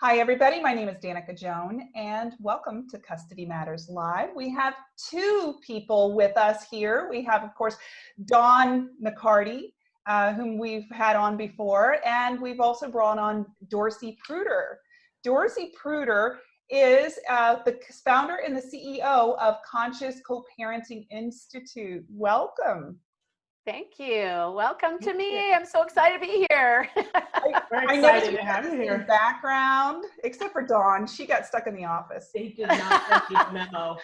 Hi, everybody. My name is Danica Joan, and welcome to Custody Matters Live. We have two people with us here. We have, of course, Dawn McCarty, uh, whom we've had on before, and we've also brought on Dorcy Pruter. Dorcy Pruter is uh, the founder and the CEO of Conscious Co-Parenting Institute. Welcome. Thank you. Welcome to me. I'm so excited to be here. I, I noticed to have you here. Background, except for Dawn, she got stuck in the office. They did not get the memo.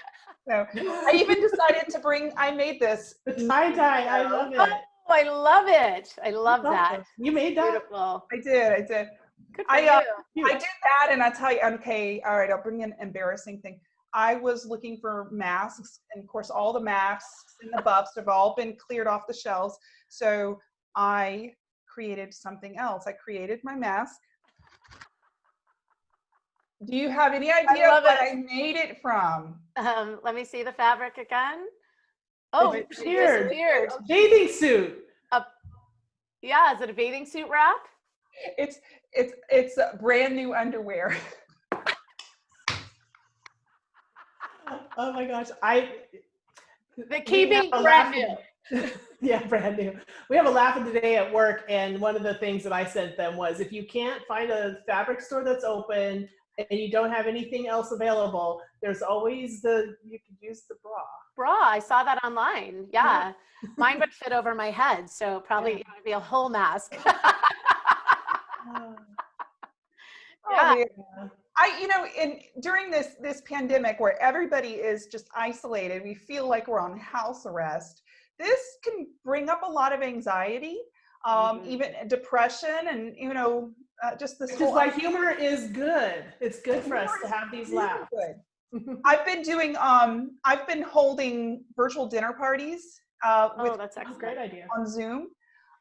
So I even decided to bring. I made this. The tie dye. I love it. Oh, I love it. I love that. You made that. Beautiful. I did. I did. Good for I, uh. I did that, and I tell you, okay, all right, I'll bring an embarrassing thing. I was looking for masks, and of course, all the masks and the buffs have all been cleared off the shelves. So I created something else. I created my mask. Do you have any idea love what it. I made it from? Um, let me see the fabric again. Oh, it disappeared. disappeared. Bathing suit. Yeah, is it a bathing suit wrap? It's it's it's brand new underwear. Oh my gosh. I The keeping have a brand new. yeah, brand new. We have a laugh laughing today at work, and one of the things that I sent them was if you can't find a fabric store that's open and you don't have anything else available, there's always the you could use the bra. Bra, I saw that online. Yeah. Mine would fit over my head, so probably Yeah. it would be a whole mask. Oh, Yeah. man. I, you know, in during this this pandemic where everybody is just isolated, we feel like we're on house arrest. This can bring up a lot of anxiety, um, Mhm. even depression, and you know, uh, just this Which is why humor is good. It's good for us to have these laughs. good. I've been doing, um, I've been holding virtual dinner parties uh, Oh, with that's That's a great idea. on Zoom.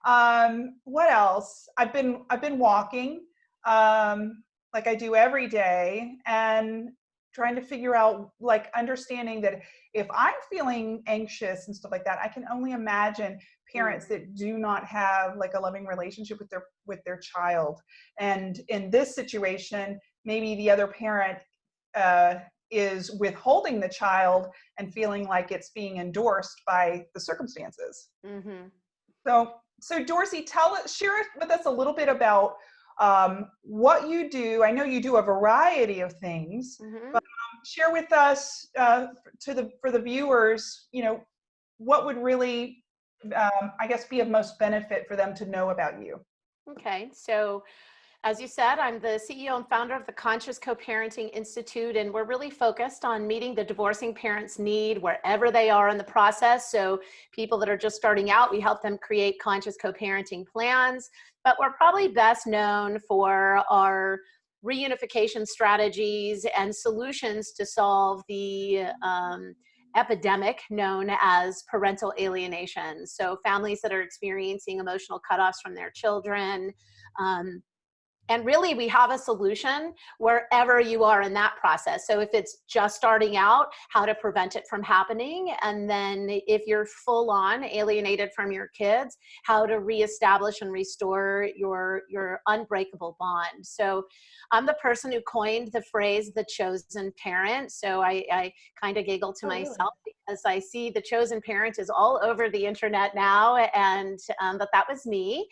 Um, what else? I've been I've been walking um, like I do every day and trying to figure out like understanding that if I'm feeling anxious and stuff like that, I can only imagine parents that do not have like a loving relationship with their with their child. And in this situation, maybe the other parent uh, is withholding the child and feeling like it's being endorsed by the circumstances. hmm So, so Dorcy, tell us, share with us a little bit about um, what you do. I know you do a variety of things. hmm Share with us uh, to the for the viewers, you know, what would really, um, I guess, be of most benefit for them to know about you. Okay, so as you said, I'm the CEO and founder of the Conscious Co-Parenting Institute, and we're really focused on meeting the divorcing parents' need wherever they are in the process. So people that are just starting out, we help them create conscious co-parenting plans, but we're probably best known for our reunification strategies and solutions to solve the um, epidemic known as parental alienation. So families that are experiencing emotional cutoffs from their children. Um, and really, we have a solution wherever you are in that process. So if it's just starting out, how to prevent it from happening. And then if you're full on alienated from your kids, how to reestablish and restore your, your unbreakable bond. So I'm the person who coined the phrase the chosen parent. So I, I kind of giggle to Oh, really? myself because I see the chosen parent is all over the internet now and um, but that was me.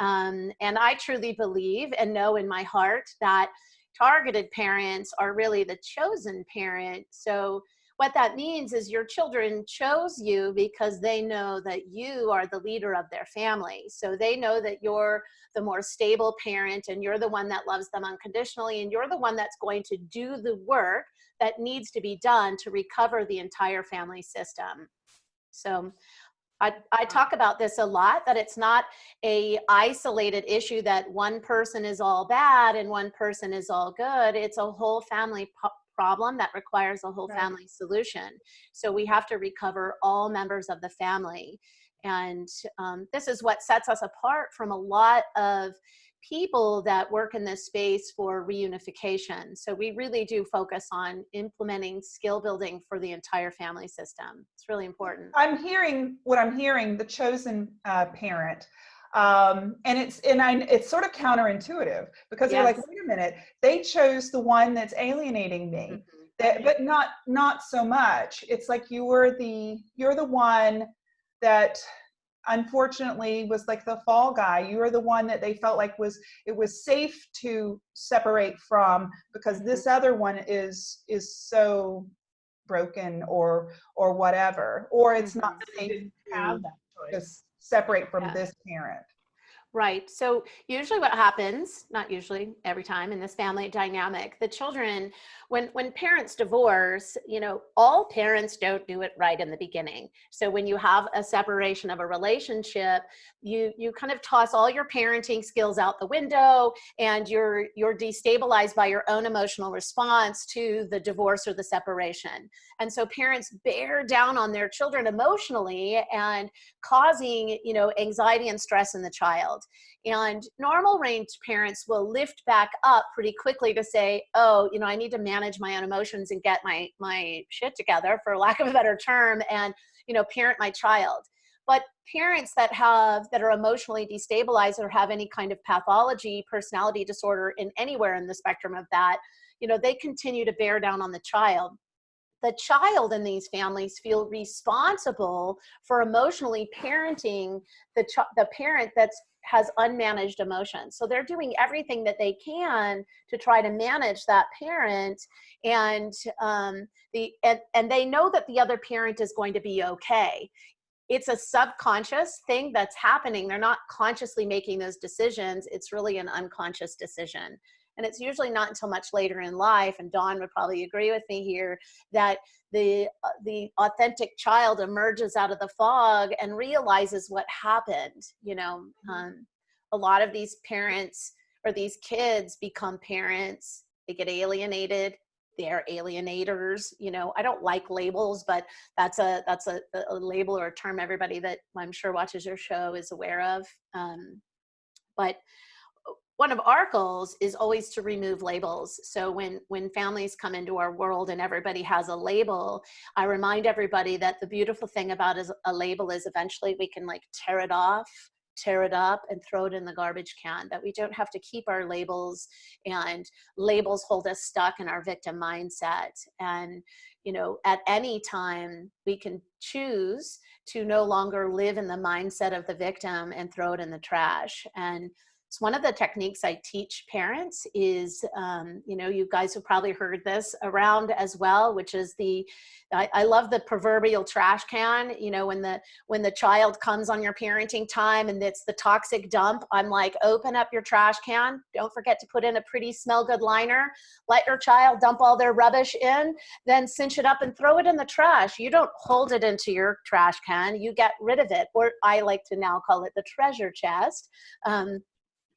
Um, and I truly believe and know in my heart that targeted parents are really the chosen parent. So what that means is your children chose you because they know that you are the leader of their family. So they know that you're the more stable parent and you're the one that loves them unconditionally and you're the one that's going to do the work that needs to be done to recover the entire family system. So I, I talk about this a lot, that it's not a isolated issue that one person is all bad and one person is all good. It's a whole family problem that requires a whole Right. family solution. So we have to recover all members of the family. And um, this is what sets us apart from a lot of people that work in this space for reunification. So we really do focus on implementing skill building for the entire family system. It's really important. I'm hearing what I'm hearing, the chosen uh, parent. Um, and it's and I, it's sort of counterintuitive because they're like, wait a minute, they chose the one that's alienating me, Mhm. that, but not not so much. It's like you were the you're the one that unfortunately was like the fall guy. You were the one that they felt like was it was safe to separate from because mm-hmm. this other one is is so broken or or whatever or it's not mm-hmm. safe to have that choice. separate from Yeah. this parent. Right. So usually what happens, not usually, every time in this family dynamic, the children, when when parents divorce, you know, all parents don't do it right in the beginning. So when you have a separation of a relationship, you you kind of toss all your parenting skills out the window and you're you're destabilized by your own emotional response to the divorce or the separation. And so parents bear down on their children emotionally and causing, you know, anxiety and stress in the child. And normal range parents will lift back up pretty quickly to say, oh, you know, I need to manage my own emotions and get my my shit together, for lack of a better term, and you know, parent my child. But parents that have that are emotionally destabilized or have any kind of pathology, personality disorder in anywhere in the spectrum of that, you know, they continue to bear down on the child the child in these families feel responsible for emotionally parenting the the parent that's has unmanaged emotions. So they're doing everything that they can to try to manage that parent and um, the and, and they know that the other parent is going to be okay. It's a subconscious thing that's happening. They're not consciously making those decisions. It's really an unconscious decision and it's usually not until much later in life and dawn would probably agree with me here that the uh, the authentic child emerges out of the fog and realizes what happened you know? Um, a lot of these parents or these kids become parents they get alienated they're alienators you know? I don't like labels but that's a that's a, a label or a term everybody that i'm sure watches your show is aware of um, but one of our goals is always to remove labels. So when when families come into our world and everybody has a label i remind everybody that the beautiful thing about a label is eventually we can like tear it off tear it up and throw it in the garbage can that we don't have to keep our labels and labels hold us stuck in our victim mindset. And you know at any time we can choose to no longer live in the mindset of the victim and throw it in the trash. And one of the techniques I teach parents is, um, you know, you guys have probably heard this around as well, which is the, I, I, love the proverbial trash can. You know, when the when the child comes on your parenting time and it's the toxic dump, I'm like, open up your trash can. Don't forget to put in a pretty smell good liner. Let your child dump all their rubbish in, then cinch it up and throw it in the trash. You don't hold it into your trash can. You get rid of it, or I like to now call it the treasure chest. Um,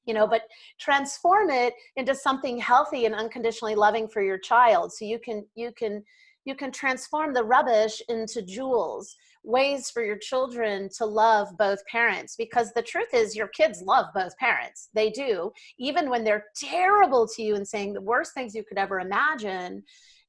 you know but transform it into something healthy and unconditionally loving for your child. So you can you can you can transform the rubbish into jewels ways for your children to love both parents. Because the truth is your kids love both parents. They do. Even when they're terrible to you and saying the worst things you could ever imagine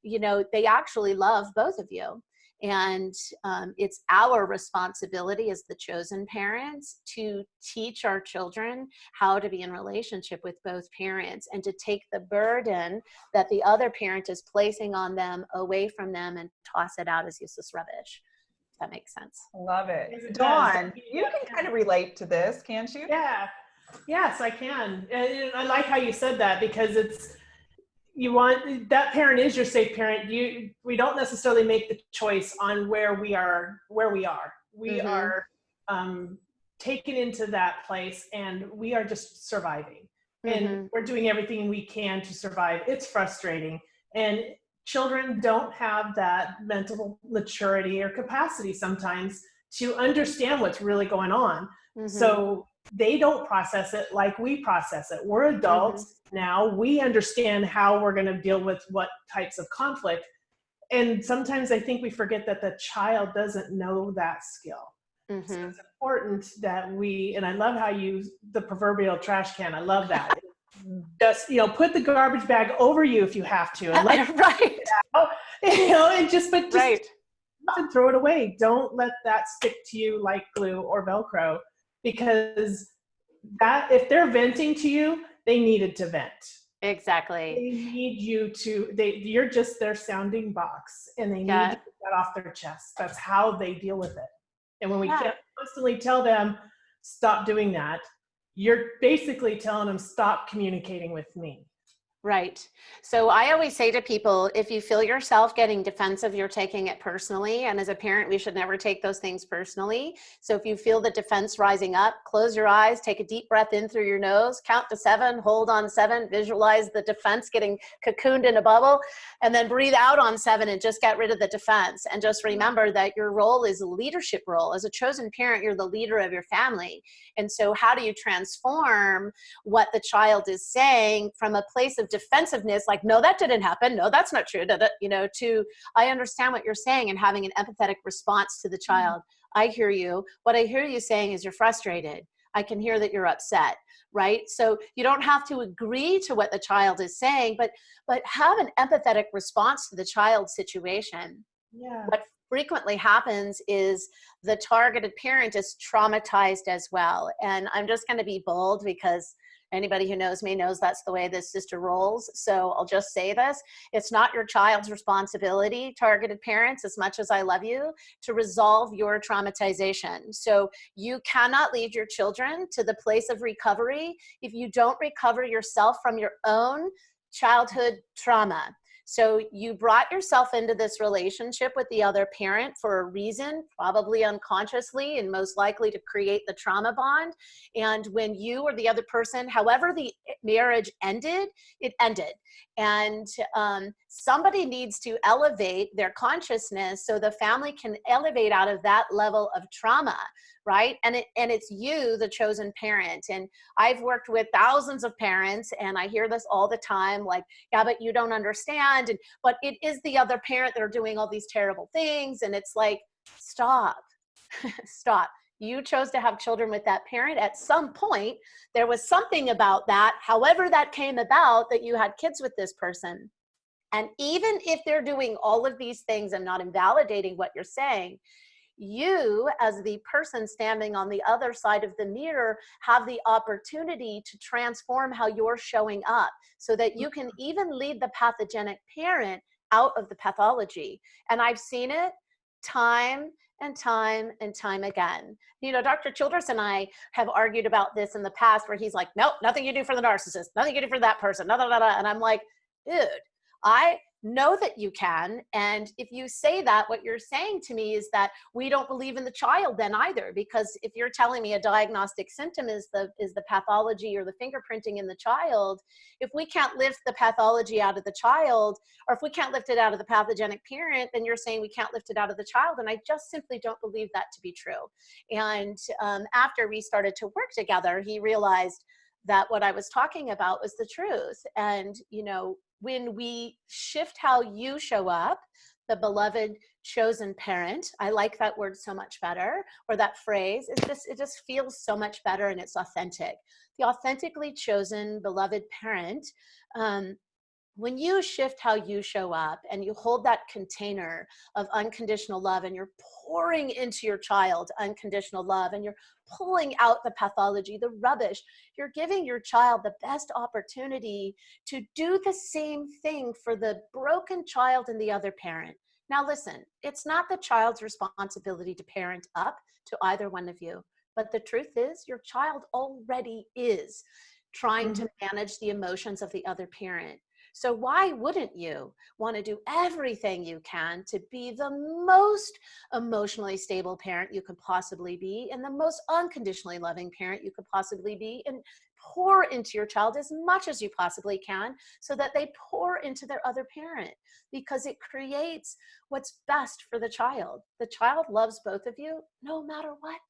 you know they actually love both of you and um, it's our responsibility as the chosen parents to teach our children how to be in relationship with both parents and to take the burden that the other parent is placing on them away from them and toss it out as useless rubbish. If that makes sense. Love it. It. Dawn, you can kind of relate to this, can't you? Yeah. Yes, I can. And I like how you said that because it's you want that parent is your safe parent. You we don't necessarily make the choice on where we are where we are. We Mhm. are um, taken into that place and we are just surviving. And Mhm. we're doing everything we can to survive. It's frustrating. And children don't have that mental maturity or capacity sometimes to understand what's really going on. Mhm. So they don't process it like we process it. We're adults now. We understand how we're going to deal with what types of conflict. And sometimes I think we forget that the child doesn't know that skill. So Mhm. it's important that we, and I love how you, the proverbial trash can, I love that. Just, you know, put the garbage bag over you if you have to. And let, right. you know, and just, but just Right. and throw it away. Don't let that stick to you like glue or Velcro because that if they're venting to you, they needed to vent. Exactly. They need you to, they, you're just their sounding box and they need Yeah. to get that off their chest. That's how they deal with it. And when we Yeah. can't constantly tell them, stop doing that, you're basically telling them, stop communicating with me. Right. So I always say to people, if you feel yourself getting defensive, you're taking it personally. And as a parent, we should never take those things personally. So if you feel the defense rising up, close your eyes, take a deep breath in through your nose, count to seven, hold on seven, visualize the defense getting cocooned in a bubble, and then breathe out on seven and just get rid of the defense. And just remember that your role is a leadership role. As a chosen parent, you're the leader of your family. And so how do you transform what the child is saying from a place of defensiveness like no that didn't happen. No that's not true. You know to i understand what you're saying and having an empathetic response to the mm-hmm. child. I hear you. What i hear you saying is you're frustrated. I can hear that you're upset right? So you don't have to agree to what the child is saying but but have an empathetic response to the child's situation. Yeah. what frequently happens is the targeted parent is traumatized as well. And I'm just going to be bold because anybody who knows me knows that's the way this sister rolls. So I'll just say this. It's not your child's responsibility, targeted parents, as much as I love you, to resolve your traumatization. So you cannot lead your children to the place of recovery if you don't recover yourself from your own childhood trauma. So you brought yourself into this relationship with the other parent for a reason, probably unconsciously and most likely to create the trauma bond. And when you or the other person, however the marriage ended, it ended. And um, somebody needs to elevate their consciousness so the family can elevate out of that level of trauma, right? And it and it's you, the chosen parent. And I've worked with thousands of parents, and I hear this all the time, like, yeah, but you don't understand. And but it is the other parent that are doing all these terrible things, and it's like, stop, stop. You chose to have children with that parent. At some point, there was something about that, however that came about, that you had kids with this person. And even if they're doing all of these things, I'm not invalidating what you're saying. You, as the person standing on the other side of the mirror, have the opportunity to transform how you're showing up so that you can mm-hmm. even lead the pathogenic parent out of the pathology. And I've seen it time and time and time again. You know, Dr. Childress and I have argued about this in the past where he's like, nope, nothing you do for the narcissist, nothing you do for that person, da, da, da, da. and I'm like, dude, I know that you can. And if you say that, what you're saying to me is that we don't believe in the child then either, because if you're telling me a diagnostic symptom is the, is the pathology or the fingerprinting in the child, if we can't lift the pathology out of the child, or if we can't lift it out of the pathogenic parent, then you're saying we can't lift it out of the child. And I just simply don't believe that to be true. And um, after we started to work together, he realized that what I was talking about was the truth. And, you know, when we shift how you show up, the beloved chosen parent, I like that word so much better, or that phrase, it just, it just feels so much better and it's authentic. The authentically chosen beloved parent, um, when you shift how you show up and you hold that container of unconditional love and you're pouring into your child unconditional love and you're pulling out the pathology, the rubbish, you're giving your child the best opportunity to do the same thing for the broken child and the other parent. Now listen, it's not the child's responsibility to parent up to either one of you, but the truth is your child already is trying to mm-hmm. manage the emotions of the other parent. So why wouldn't you want to do everything you can to be the most emotionally stable parent you could possibly be and the most unconditionally loving parent you could possibly be and pour into your child as much as you possibly can so that they pour into their other parent because it creates what's best for the child. The child loves both of you no matter what.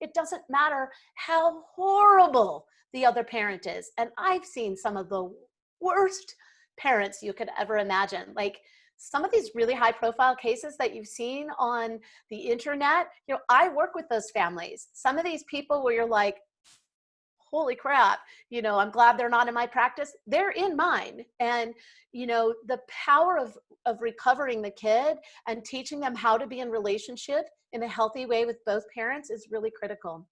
It doesn't matter how horrible the other parent is. And I've seen some of the worst parents you could ever imagine. Like some of these really high profile cases that you've seen on the internet, you know, I work with those families. Some of these people where you're like, holy crap, you know, I'm glad they're not in my practice. They're in mine. And, you know, the power of, of recovering the kid and teaching them how to be in relationship in a healthy way with both parents is really critical.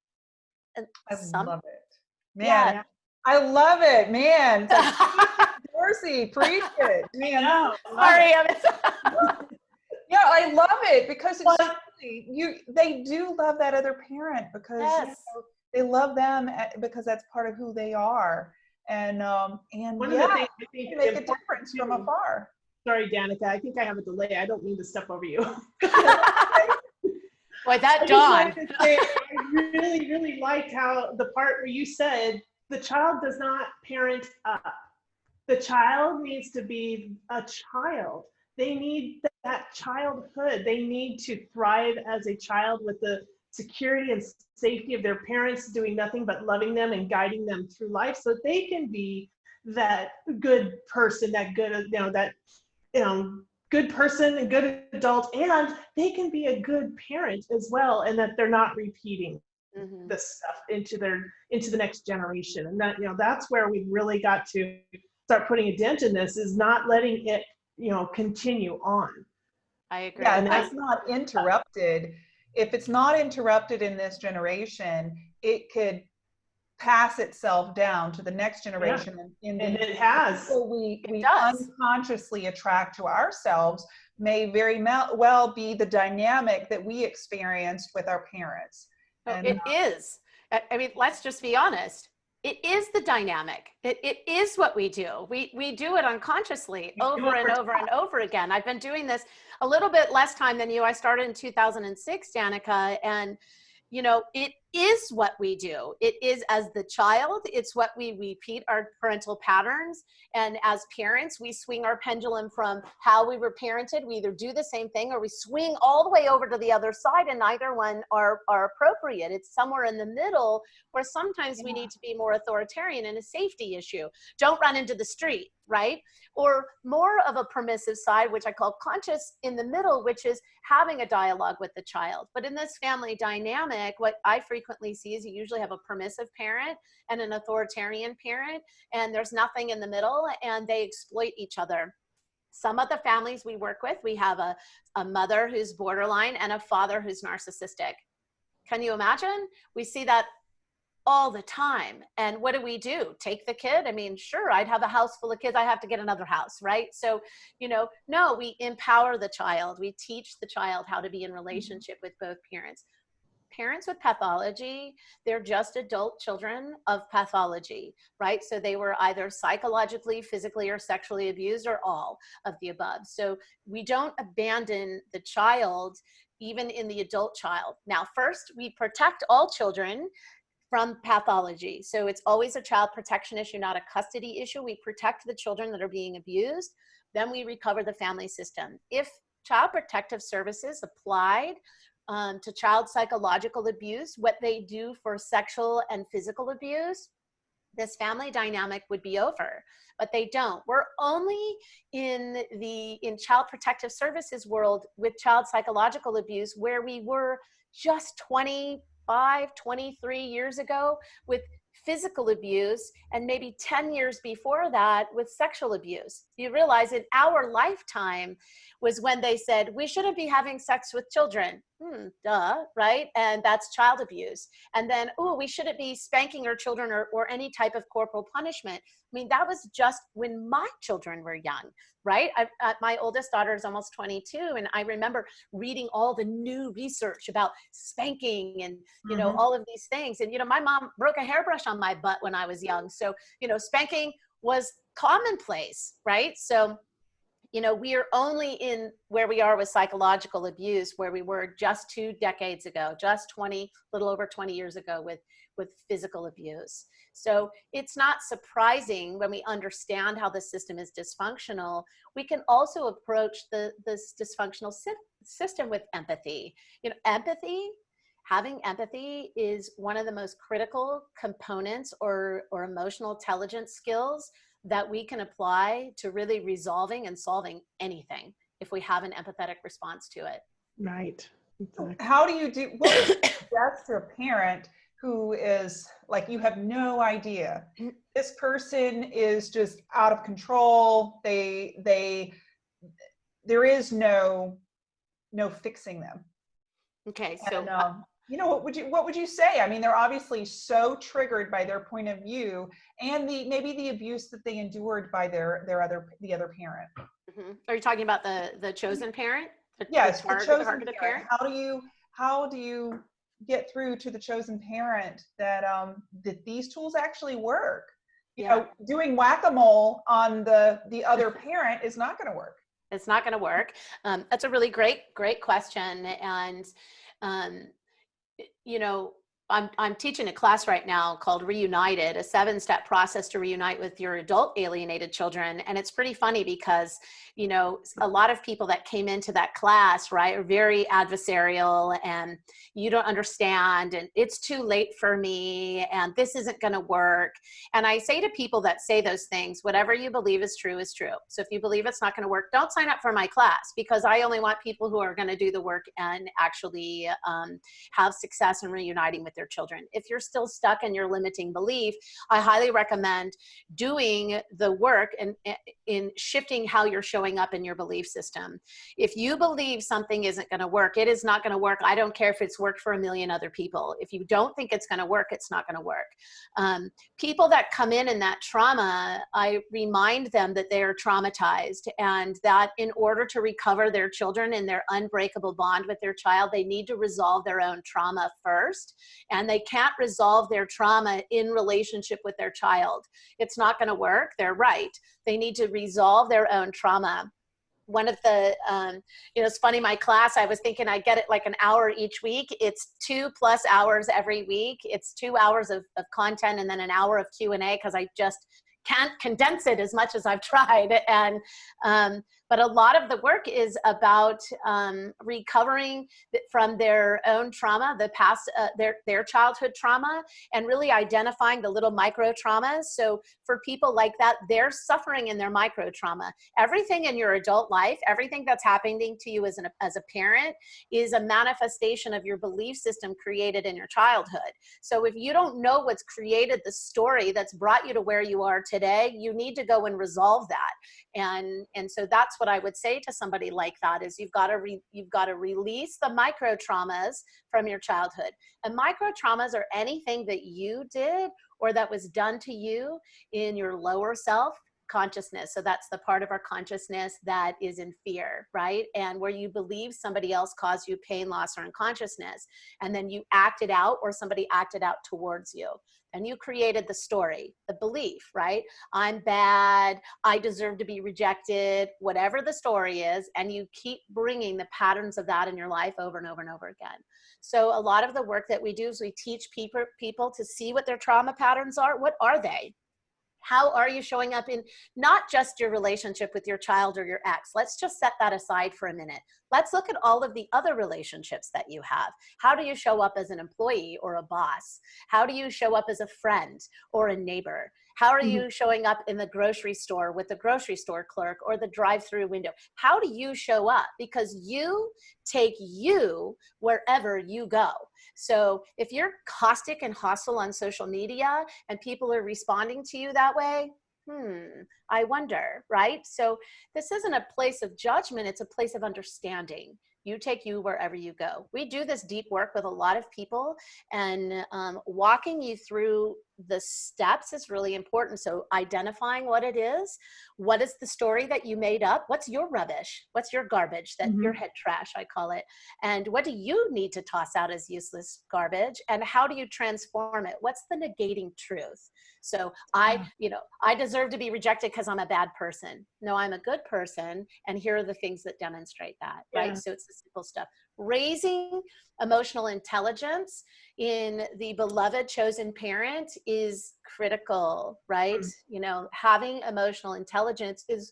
And I some, love it. Man, Yeah. I love it, man. Dorcy, preach it, man. No, Sorry, I'm Yeah, I love it because it's you. They do love that other parent because you know, they love them eh, because that's part of who they are, and um and One yeah, of the things I you think make a difference from afar. Sorry, Danica, I think I have a delay. I don't mean to step over you. Boy, that I to say, I really, really liked how the part where you said the child does not parent up. The child needs to be a child. They need that childhood. They need to thrive as a child with the security and safety of their parents doing nothing but loving them and guiding them through life so they can be that good person, that good, you know, that, you know, good person and good adult and they can be a good parent as well and that they're not repeating Mhm. this stuff into their into the next generation and that you know that's where we really got to start putting a dent in this is not letting it you know continue on I agree. Yeah, and I- that's not interrupted. If it's not interrupted in this generation, it could pass itself down to the next generation. and in and it has so we, It we does. unconsciously attract to ourselves may very mel- well be the dynamic that we experienced with our parents. No, And, it is. I I mean, let's just be honest. It is the dynamic. It, it is what we do. We, we do it unconsciously over and over and over again. I've been doing this a little bit less time than you. I started in 2006, Danica, and you know, it is what we do. It is as the child, it's what we repeat our parental patterns. And as parents, we swing our pendulum from how we were parented. We either do the same thing or we swing all the way over to the other side, and neither one are, are appropriate. It's somewhere in the middle where sometimes we need to be more authoritarian and a safety issue. Don't run into the street, right? Or more of a permissive side, which I call conscious in the middle, which is having a dialogue with the child. But in this family dynamic, what I frequently see is you usually have a permissive parent and an authoritarian parent, and there's nothing in the middle, and they exploit each other. Some of the families we work with, we have a, a mother who's borderline and a father who's narcissistic. Can you imagine? We see that all the time. And what do we do? Take the kid? I mean, sure, I'd have a house full of kids. I have to get another house, right? So, you know, no, we empower the child. We teach the child how to be in mm-hmm. relationship with both parents. Parents with pathology, they're just adult children of pathology, right? So they were either psychologically, physically, or sexually abused, or all of the above. So we don't abandon the child even in the adult child. Now, first, we protect all children from pathology. So it's always a child protection issue, not a custody issue. We protect the children that are being abused. Then we recover the family system. If child protective services applied um, to child psychological abuse, what they do for sexual and physical abuse, this family dynamic would be over but they don't we're only in the in child protective services world with child psychological abuse where we were just 25 23 years ago with physical abuse and maybe 10 years before that with sexual abuse. You realize in our lifetime was when they said we shouldn't be having sex with children hmm duh right? And that's child abuse. And then oh we shouldn't be spanking our children or, or any type of corporal punishment. I mean that was just when my children were young right? I, uh, my oldest daughter is almost 22 and i remember reading all the new research about spanking and you know Mhm. all of these things. And you know my mom broke a hairbrush on my butt when i was young. So you know spanking was commonplace right? So you know we are only in where we are with psychological abuse where we were just two decades ago just 20 little over 20 years ago with with physical abuse. So it's not surprising when we understand how the system is dysfunctional. We can also approach the this dysfunctional sy- system with empathy. You know empathy having empathy is one of the most critical components or or emotional intelligence skills that we can apply to really resolving and solving anything if we have an empathetic response to it. right exactly. How do you do, what would you suggest to a parent who is like, you have no idea? This person is just out of control. They, they, there is no, no fixing them. Okay, so don't know. You know what would you what would you say i mean they're obviously so triggered by their point of view and the maybe the abuse that they endured by their their other the other parent Mhm. Are you talking about the the chosen parent? The, yes the the target- chosen targeted parent. how do you how do you get through to the chosen parent that um that these tools actually work you Yeah. know doing whack-a-mole on the the other parent is not going to work It's not going to work. Um, that's a really great, great question. And, um, you know, I'm, I'm teaching a class right now called Reunited, a seven step process to reunite with your adult alienated children. And it's pretty funny because, you know, a lot of people that came into that class, right, are very adversarial and you don't understand and it's too late for me and this isn't going to work. And I say to people that say those things, whatever you believe is true is true. So if you believe it's not going to work, don't sign up for my class because I only want people who are going to do the work and actually um, have success in reuniting with their children. If you're still stuck in your limiting belief, I highly recommend doing the work and in shifting how you're showing up in your belief system. If you believe something isn't going to work, it is not going to work. I don't care if it's worked for a million other people. If you don't think it's going to work, it's not going to work. Um, people that come in in that trauma, I remind them that they are traumatized and that in order to recover their children and their unbreakable bond with their child, they need to resolve their own trauma first. And they can't resolve their trauma in relationship with their child. It's not going to work. They're right. They need to resolve their own trauma one of the um, you know it's funny my class i was thinking i get it like an hour each week it's two plus hours every week it's two hours of, of content and then an hour of q&a because i just can't condense it as much as i've tried and um, but a lot of the work is about um, recovering from their own trauma the past uh, their their childhood trauma and really identifying the little micro traumas. So for people like that they're suffering in their micro trauma. Everything in your adult life everything that's happening to you as an as a parent is a manifestation of your belief system created in your childhood. So if you don't know what's created the story that's brought you to where you are today you need to go and resolve that. And and so that's what i would say to somebody like that is you've got to re, you've got to release the micro traumas from your childhood. And micro traumas are anything that you did or that was done to you in your lower self consciousness. So that's the part of our consciousness that is in fear right? And where you believe somebody else caused you pain loss or unconsciousness and then you acted out or somebody acted out towards you and you created the story the belief right? I'm bad i deserve to be rejected whatever the story is and you keep bringing the patterns of that in your life over and over and over again. So a lot of the work that we do is we teach people people to see what their trauma patterns are. What are they how are you showing up in not just your relationship with your child or your ex? Let's just set that aside for a minute. Let's look at all of the other relationships that you have. How do you show up as an employee or a boss? How do you show up as a friend or a neighbor? How are mm-hmm. you showing up in the grocery store with the grocery store clerk or the drive-through window? How do you show up? Because you take you wherever you go so if you're caustic and hostile on social media and people are responding to you that way, hmm, I wonder, right? So this isn't a place of judgment, it's a place of understanding. You take you wherever you go. We do this deep work with a lot of people, and um, walking you through the steps is really important. So identifying what it is, what is the story that you made up? What's your rubbish? What's your garbage that Mhm. your head trash, I call it. And what do you need to toss out as useless garbage? And how do you transform it? What's the negating truth? So I, you know, I deserve to be rejected because I'm a bad person. No, I'm a good person. And here are the things that demonstrate that, right? So it's the simple stuff. Raising emotional intelligence in the beloved chosen parent is critical, right? Mm. You know, having emotional intelligence is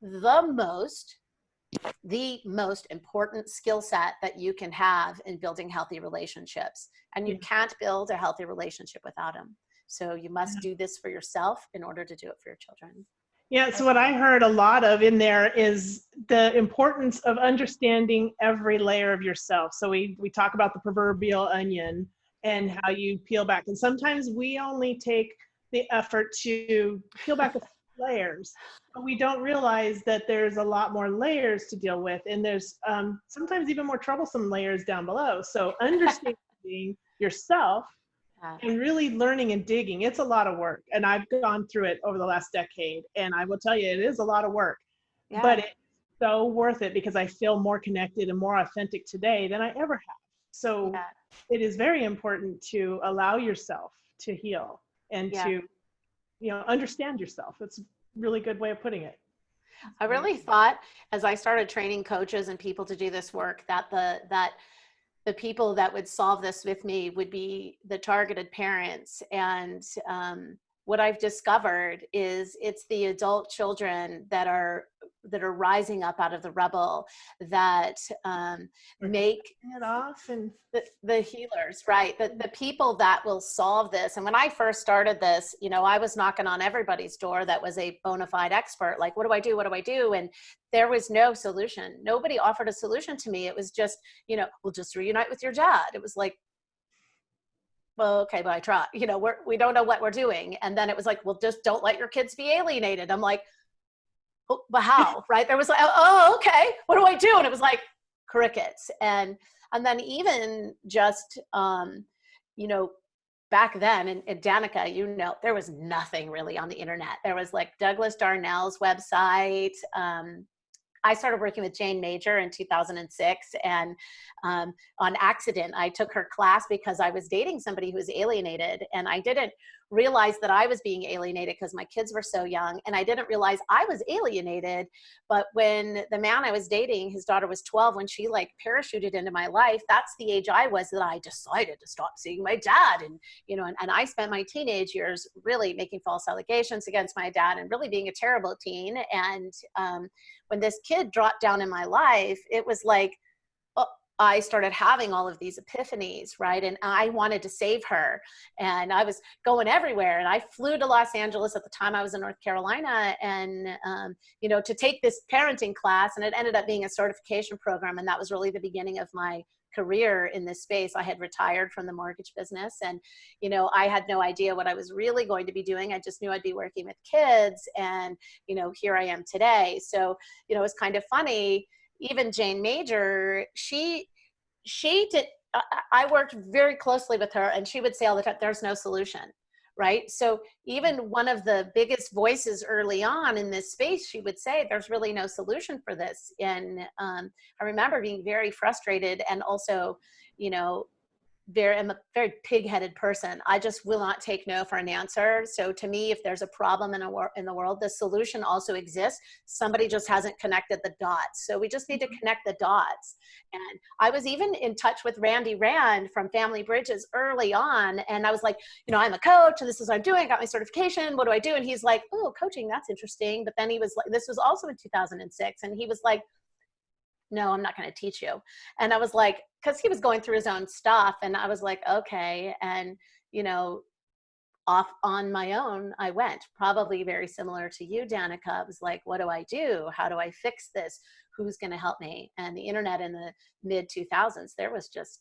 the most the most important skill set that you can have in building healthy relationships and you Yeah. can't build a healthy relationship without them so you must do this for yourself in order to do it for your children Yeah, so what I heard a lot of in there is the importance of understanding every layer of yourself. So we we talk about the proverbial onion and how you peel back. And sometimes we only take the effort to peel back a few layers, but we don't realize that there's a lot more layers to deal with, and there's um, sometimes even more troublesome layers down below. So understanding understanding yourself Yeah. and really learning and digging. It's a lot of work. And I've gone through it over the last decade. And I will tell you, it is a lot of work, Yeah. but it's so worth it because I feel more connected and more authentic today than I ever have. So Yeah. it is very important to allow yourself to heal and Yeah. to, you know, understand yourself. It's a really good way of putting it. I really thought as I started training coaches and people to do this work that the that the people that would solve this with me would be the targeted parents and um, what I've discovered is it's the adult children that are that are rising up out of the rubble that um, make it off and the, the healers, right? The, the people that will solve this. And when I first started this, you know, I was knocking on everybody's door that was a bona fide expert. Like, what do I do? What do I do? And there was no solution. Nobody offered a solution to me. It was just, you know, we'll just reunite with your dad. It was like, well, okay, but I try, you know, we're, we don't know what we're doing. And then it was like, well, just don't let your kids be alienated. I'm like, oh, but how, right? There was like, oh, okay, what do I do? And it was like crickets. And, and then even just, um, you know, back then in, in Danica, you know, there was nothing really on the internet. There was like Douglas Darnall's website. Um, I started working with Jayne Major in 2006 and um, on accident, I took her class because I was dating somebody who was alienated and I didn't realize that I was being alienated because my kids were so young and I didn't realize I was alienated. But when the man I was dating, his daughter was 12, when she like parachuted into my life, that's the age I was that I decided to stop seeing my dad. And, you know, and, and I spent my teenage years really making false allegations against my dad and really being a terrible teen. And um, when this kid dropped down in my life, it was like, I started having all of these epiphanies, right? And I wanted to save her. And I was going everywhere. And I flew to Los Angeles at the time I was in North Carolina and, um, you know, to take this parenting class. And it ended up being a certification program. And that was really the beginning of my career in this space. I had retired from the mortgage business and, you know, I had no idea what I was really going to be doing. I just knew I'd be working with kids. And, you know, here I am today. So, you know, it's kind of funny even Jayne Major, she she did. I worked very closely with her, and she would say all the time, "There's no solution." Right. So even one of the biggest voices early on in this space, she would say, "There's really no solution for this." And um, I remember being very frustrated, and also, you know, very I'm a very pig-headed person. I just will not take no for an answer. So to me, if there's a problem in a wor- in the world, the solution also exists. Somebody just hasn't connected the dots. So we just need to mm-hmm. connect the dots. And I was even in touch with Randy Rand from Family Bridges early on, and I was like, you know, I'm a coach, and this is what I'm doing. I got my certification. What do I do? And he's like, oh, coaching, that's interesting. But then he was like, this was also in 2006, and he was like no, I'm not going to teach you. And I was like, because he was going through his own stuff. And I was like, okay. And, you know, off on my own, I went, probably very similar to you, Danica. I was like, what do I do? How do I fix this? Who's going to help me? And the internet in the mid 2000s, there was just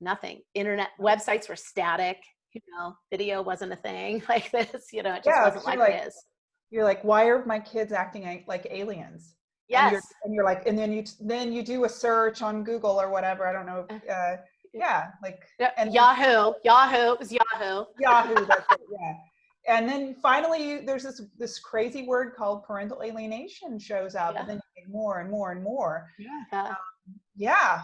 nothing. Internet websites were static. You know, video wasn't a thing like this. You know, it just Yeah, wasn't like, like- it is. You're like, why are my kids acting like- like aliens? And Yes. you're, and you're like, and then you then you do a search on Google or whatever. I don't know. Uh, yeah, like Yeah, and- Yahoo, Yahoo, it was Yahoo. Yahoo. That's it, yeah. And then finally, there's this this crazy word called parental alienation shows up, Yeah. and then you get more and more and more. Yeah. Yeah.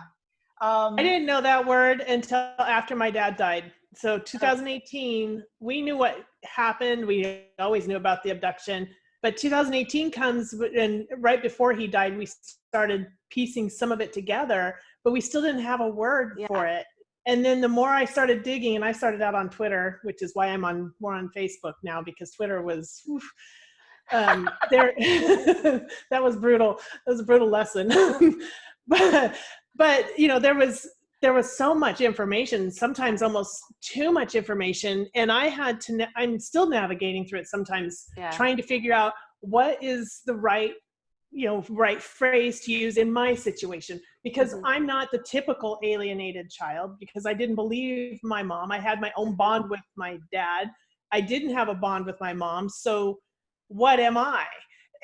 Um, I didn't know that word until after my dad died. So 2018, we knew what happened. We always knew about the abduction. But 2018 comes, and right before he died, we started piecing some of it together, but we still didn't have a word Yeah. for it. And then the more I started digging, and I started out on Twitter, which is why I'm on more on Facebook now because Twitter was, oof, um, there. that was brutal. That was a brutal lesson. but but you know there was there was so much information sometimes almost too much information and i had to na- i'm still navigating through it sometimes Yeah. trying to figure out what is the right you know right phrase to use in my situation because Mhm. i'm not the typical alienated child because i didn't believe my mom i had my own bond with my dad i didn't have a bond with my mom so what am i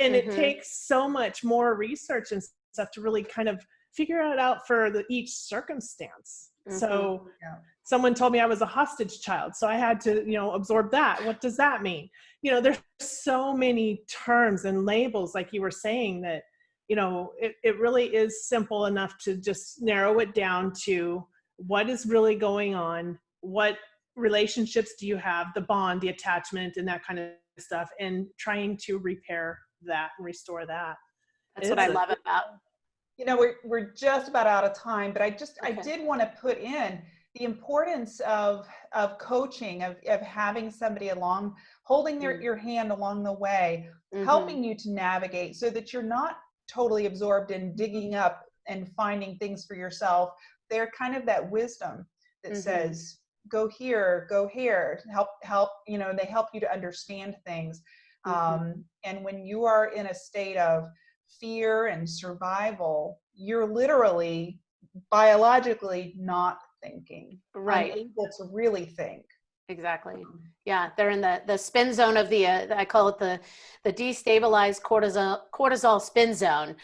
and Mhm. it takes so much more research and stuff to really kind of figure it out for the each circumstance Mhm. So Yeah. someone told me I was a hostage child, so I had to, you know, absorb that. What does that mean? You know, there's so many terms and labels, like you were saying, that you know, it, it really is simple enough to just narrow it down to what is really going on, what relationships do you have, the bond, the attachment, and that kind of stuff, and trying to repair that and restore that. That's what I love about. You know, we're, we're just about out of time, but I just, I did want to put in the importance of, of coaching, of, of having somebody along, holding their, Mm. your hand along the way, Mhm. helping you to navigate so that you're not totally absorbed in digging up and finding things for yourself. They're kind of that wisdom that Mhm. says, go here, go here, help, help, you know, they help you to understand things. Mhm. Um, and when you are in a state of fear and survival, you're literally biologically not thinking, Right. unable to really think. Exactly. Yeah, they're in the the spin zone of the uh, I call it the the destabilized cortisol cortisol spin zone.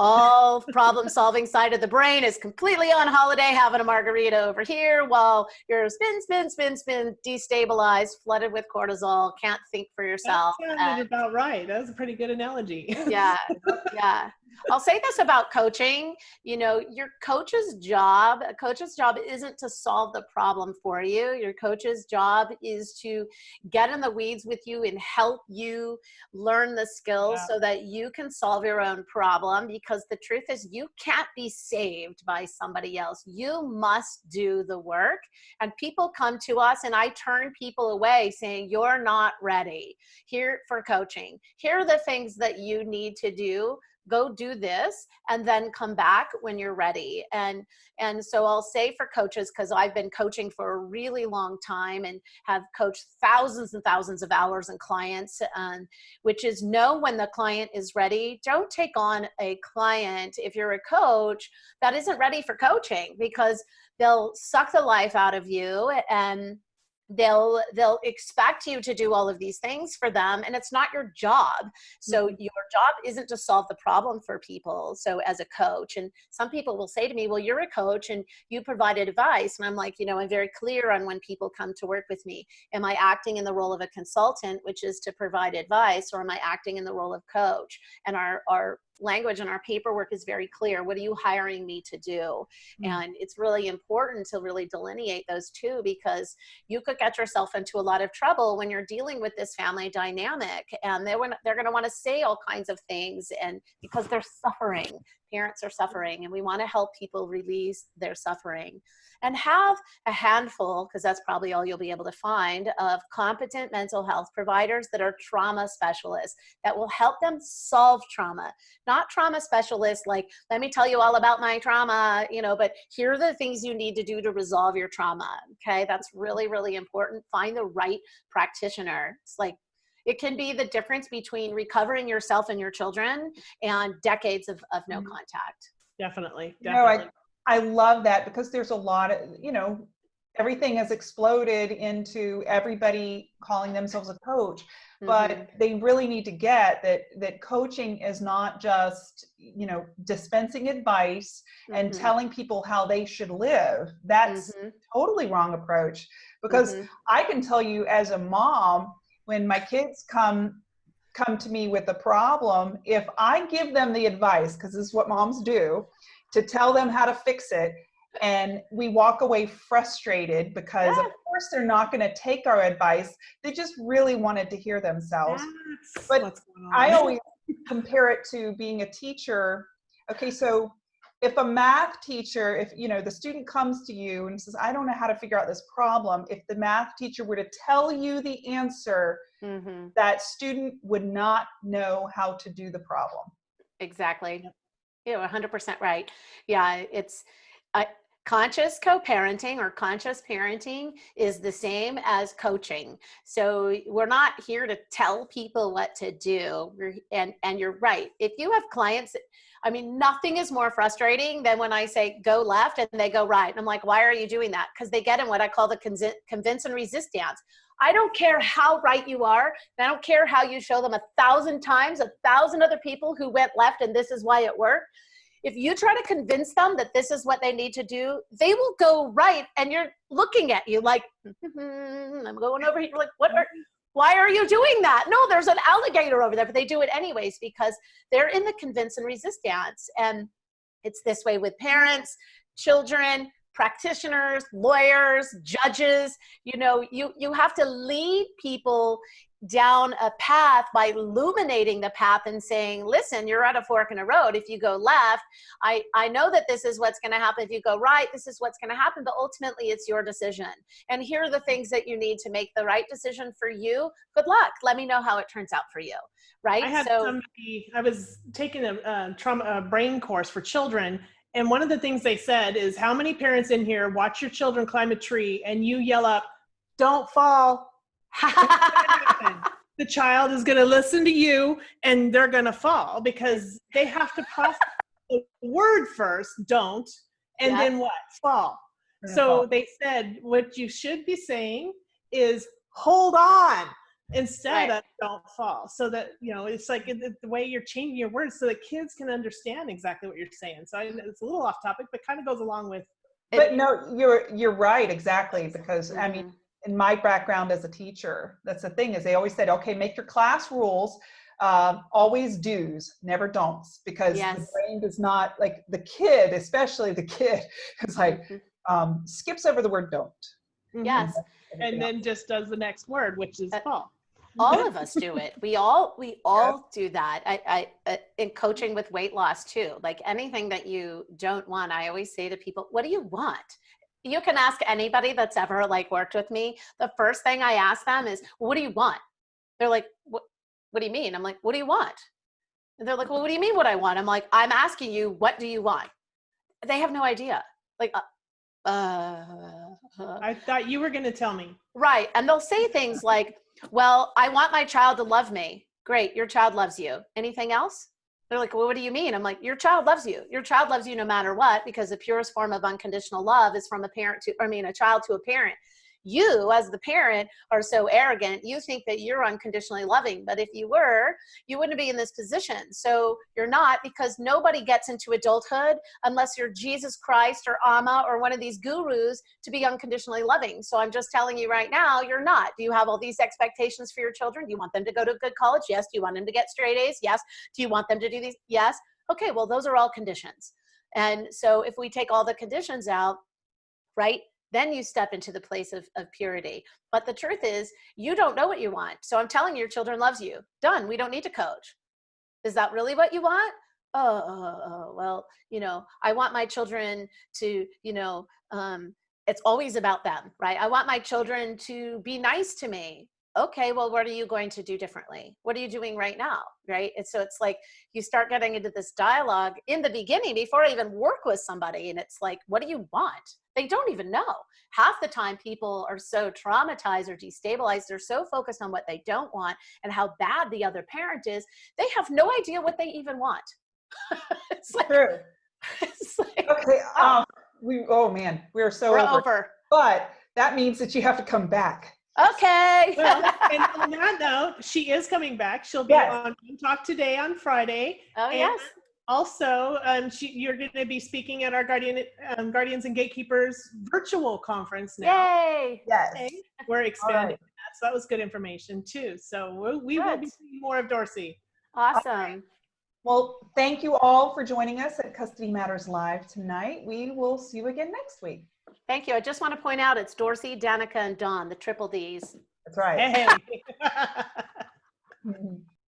All problem solving side of the brain is completely on holiday, having a margarita over here, while you're spin, spin, spin, spin, destabilized, flooded with cortisol, can't think for yourself. That and- about right. That was a pretty good analogy. yeah yeah i'll say this about coaching you know your coach's job a coach's job isn't to solve the problem for you. Your coach's job is to get in the weeds with you and help you learn the skills Yeah. so that you can solve your own problem because the truth is you can't be saved by somebody else. You must do the work. And people come to us and i turn people away saying you're not ready here for coaching. Here are the things that you need to do go do this and then come back when you're ready. And and so i'll say for coaches because i've been coaching for a really long time and have coached thousands and thousands of hours and clients um, which is know when the client is ready. Don't take on a client if you're a coach that isn't ready for coaching because they'll suck the life out of you. And they'll they'll expect you to do all of these things for them and it's not your job. So Mhm. your job isn't to solve the problem for people so as a coach and some people will say to me well you're a coach and you provided advice and i'm like you know i'm very clear on when people come to work with me. Am i acting in the role of a consultant which is to provide advice or am i acting in the role of coach? And our our language and our paperwork is very clear what are you hiring me to do Mm. and it's really important to really delineate those two because you could get yourself into a lot of trouble when you're dealing with this family dynamic and they're, they're going to want to say all kinds of things and because they're suffering parents are suffering and we want to help people release their suffering. And have a handful because that's probably all you'll be able to find of competent mental health providers that are trauma specialists that will help them solve trauma. Not trauma specialists like let me tell you all about my trauma you know but here are the things you need to do to resolve your trauma okay? That's really really important. Find the right practitioner. It's like it can be the difference between recovering yourself and your children and decades of, of no Mhm. contact Definitely. You know, I- I love that because there's a lot of, you know, everything has exploded into everybody calling themselves a coach. But Mhm. they really need to get that that coaching is not just, you know, dispensing advice and Mhm. telling people how they should live. That's Mhm. totally wrong approach because Mhm. I can tell you as a mom, when my kids come come to me with a problem, if I give them the advice, because this is what moms do, to tell them how to fix it, and we walk away frustrated because of course they're not going to take our advice. They just really wanted to hear themselves. That's But what's going on. I always compare it to being a teacher. Okay, so if a math teacher, if you know the student comes to you and says, "I don't know how to figure out this problem," if the math teacher were to tell you the answer, Mhm. that student would not know how to do the problem. Exactly. You're 100% right. Yeah, it's uh, conscious co-parenting or conscious parenting is the same as coaching. So we're not here to tell people what to do. And and you're right. If you have clients, I mean, nothing is more frustrating than when I say go left and they go right. And I'm like, why are you doing that? Because they get in what I call the convince and resist dance. I don't care how right you are. I don't care how you show them a thousand times, a thousand other people who went left and this is why it worked. if you try to convince them that this is what they need to do, they will go right and you're looking at you like, "Mhm, I'm going over here. Like, what are, why are you doing that? No, there's an alligator over there, but they do it anyways because they're in the convince and resist dance. And it's this way with parents, children, practitioners, lawyers, judges. You know, you, you have to lead people down a path by illuminating the path and saying, listen, you're at a fork in a road. If you go left, I, I know that this is what's going to happen. If you go right, this is what's going to happen. But ultimately, it's your decision. And here are the things that you need to make the right decision for you. Good luck. Let me know how it turns out for you. Right. I had so, somebody, I was taking a, a trauma a brain course for children. And one of the things they said is how many parents in here watch your children climb a tree and you yell up, don't fall. The child is going to listen to you and they're going to fall because they have to process the word first, don't, and Yeah. then what? Fall. So fall. they said what you should be saying is hold on instead Right. of don't fall. So that, you know, it's like the way you're changing your words so that kids can understand exactly what you're saying. So I, it's a little off topic, but kind of goes along with But no, you're you're right exactly because I mean Mhm. In my background as a teacher, that's the thing is they always said, okay, make your class rules, uh, always do's, never don'ts, because the brain does not like the kid, especially the kid, is like Mhm. um, skips over the word don't. yes. and then just does the next word, which is Uh, fall. all of us do it we all we all do that i i uh, in coaching with weight loss too like anything that you don't want i always say to people what do you want you can ask anybody that's ever like worked with me the first thing i ask them is what do you want they're like what what do you mean i'm like what do you want and they're like well what do you mean what i want i'm like i'm asking you what do you want they have no idea like uh, uh I thought you were going to tell me. Right. And they'll say things like, well, I want my child to love me. Great. Your child loves you. Anything else? They're like, well, what do you mean? I'm like, your child loves you. Your child loves you no matter what, because the purest form of unconditional love is from a parent to, I mean, a child to a parent. You, as the parent, are so arrogant. You think that you're unconditionally loving. But if you were, you wouldn't be in this position. So you're not because nobody gets into adulthood unless you're Jesus Christ or Amma or one of these gurus to be unconditionally loving. So I'm just telling you right now, you're not. Do you have all these expectations for your children? Do you want them to go to a good college? Yes. Do you want them to get straight A's? Yes. Do you want them to do these? Yes. Okay, well, those are all conditions. And so if we take all the conditions out, right, then you step into the place of, of purity. But the truth is, you don't know what you want. So I'm telling you, your children loves you. Done. We don't need to coach. Is that really what you want? Oh, well, you know, I want my children to, you know, um, it's always about them, right? I want my children to be nice to me. Okay, well, what are you going to do differently? What are you doing right now, right? And so it's like you start getting into this dialogue in the beginning before I even work with somebody, and it's like, what do you want? They don't even know. Half the time, people are so traumatized or destabilized, they're so focused on what they don't want and how bad the other parent is, they have no idea what they even want. it's like, True. it's like Okay. Um, we. Oh man, we're so we're over. over. But that means that you have to come back. Okay. Well, and on that note, she is coming back. She'll be Yes. on Talk Today on Friday. oh And yes. Also, um, she, you're going to be speaking at our Guardian, um, Guardians and Gatekeepers virtual conference now. Yay. Yes. Okay. We're expanding right. that. So that was good information too. So we'll, we will be seeing more of Dorcy. Awesome. Well, thank you all for joining us at Custody Matters Live tonight. We will see you again next week. Thank you. I just want to point out it's Dorcy, Danica, and Dawn, the triple Ds. That's right. Hey. Mhm.